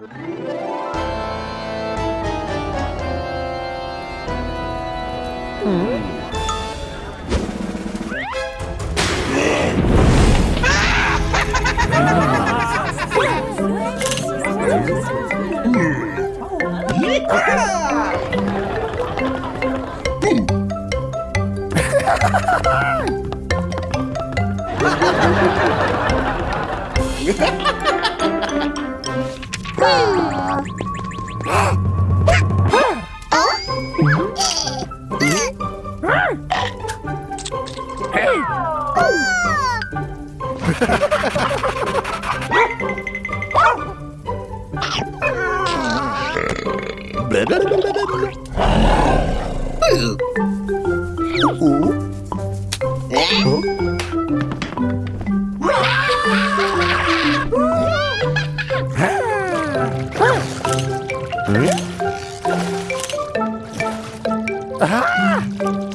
음. Ha ha ha ha! Ba-da-da-da-da! à.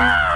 Ah!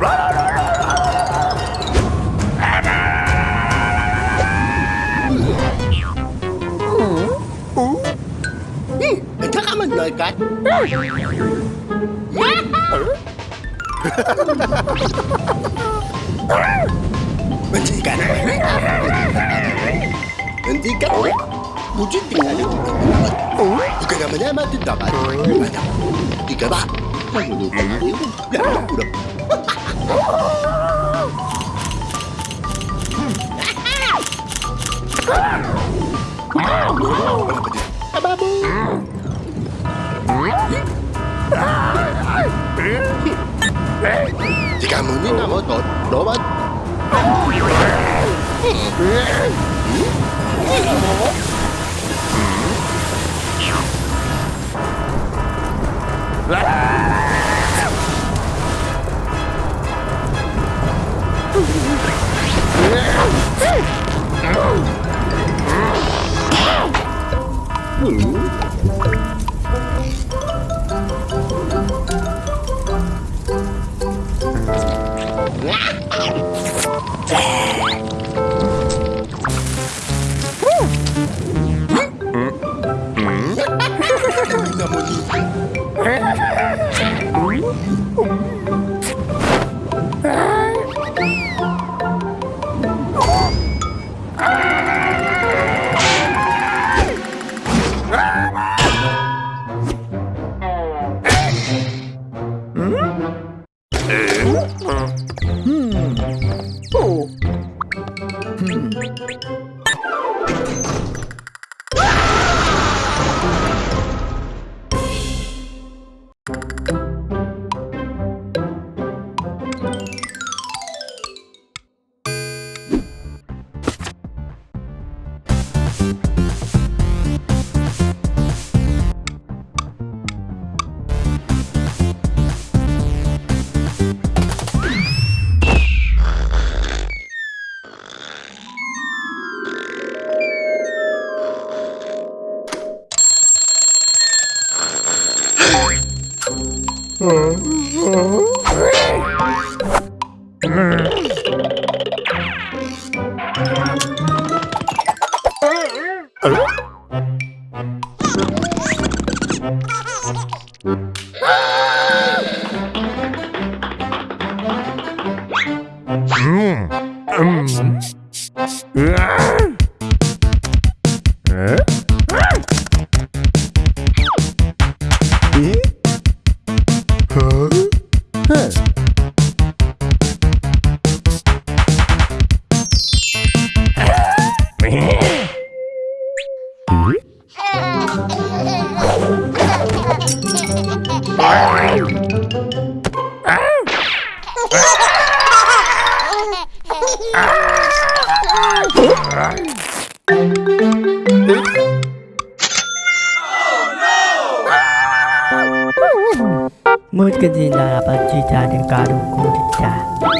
Hmm. Hmm. Hentikan. Hentikan. Wujud tinggal. Bukan nama-nama Tidak ada Tidak ada Tidak ada Tidak ada Tidak ada Kamu ini nama tot, doa. Lah. Mm-hmm. Hum, Mm. Mm. Mungkin tidak dapat cita dengan karungku tidak. Ya?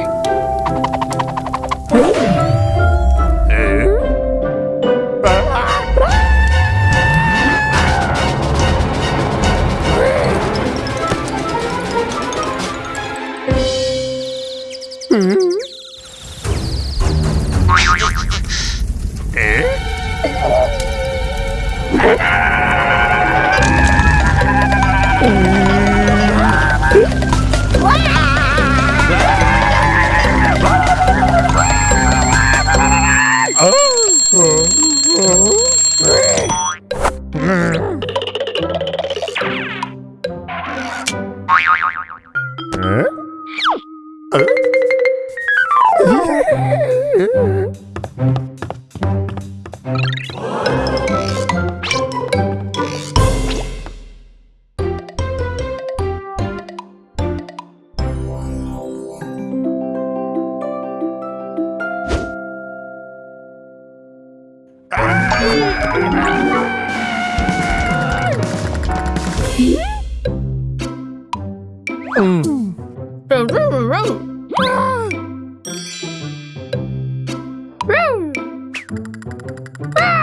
Ah!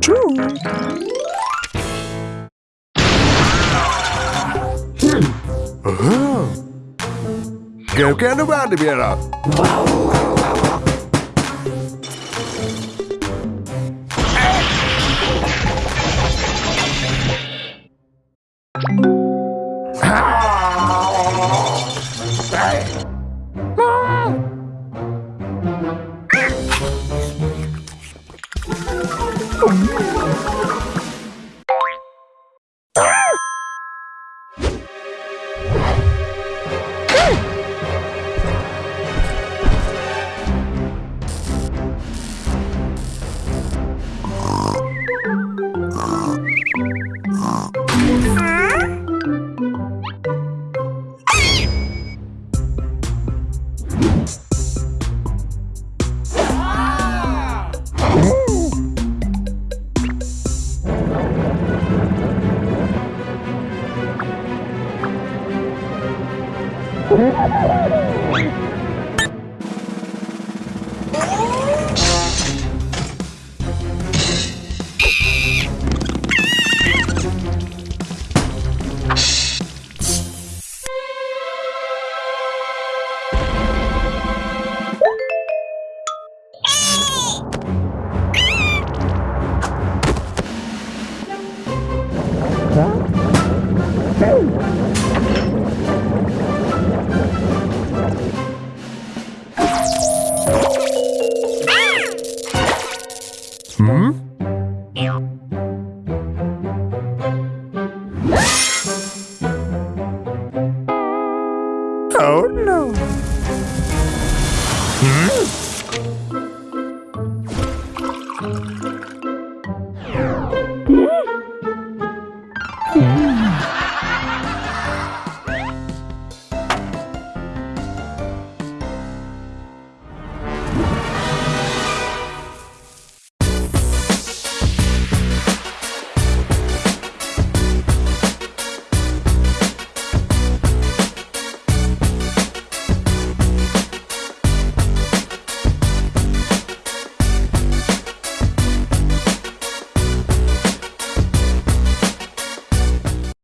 true. Hmm. Oh. Around to be verdi Tá? Hum? Oh no. Hmm?